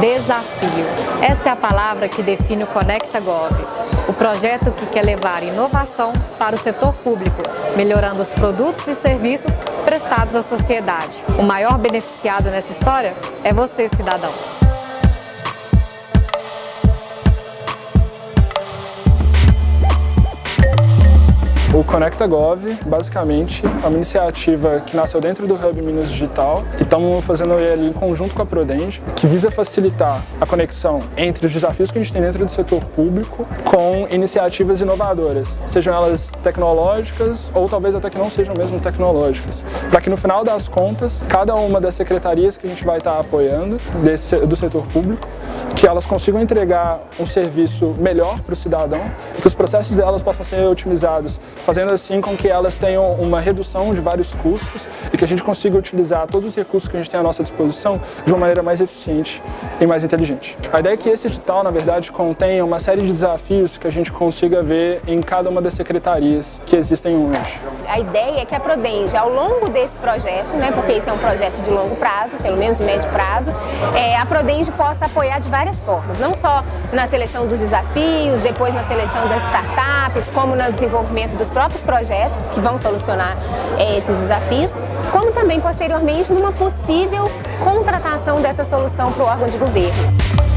Desafio. Essa é a palavra que define o Conecta Gov, o projeto que quer levar inovação para o setor público, melhorando os produtos e serviços prestados à sociedade. O maior beneficiado nessa história é você, cidadão. O Conecta Gov, basicamente, é uma iniciativa que nasceu dentro do Hub Minas Digital, que estamos fazendo ele em conjunto com a Prodenge, que visa facilitar a conexão entre os desafios que a gente tem dentro do setor público com iniciativas inovadoras, sejam elas tecnológicas ou talvez até que não sejam mesmo tecnológicas, para que no final das contas, cada uma das secretarias que a gente vai estar apoiando desse, do setor público, que elas consigam entregar um serviço melhor para o cidadão e que os processos delas possam ser otimizados fazendo assim com que elas tenham uma redução de vários custos e que a gente consiga utilizar todos os recursos que a gente tem à nossa disposição de uma maneira mais eficiente e mais inteligente. A ideia é que esse edital, na verdade, contenha uma série de desafios que a gente consiga ver em cada uma das secretarias que existem hoje. A ideia é que a Prodenge, ao longo desse projeto, né, porque esse é um projeto de longo prazo, pelo menos de médio prazo, é, a Prodenge possa apoiar de várias formas, não só na seleção dos desafios, depois na seleção das startups, como no desenvolvimento dos próprios projetos que vão solucionar é, esses desafios, como também posteriormente numa possível contratação dessa solução para o órgão de governo.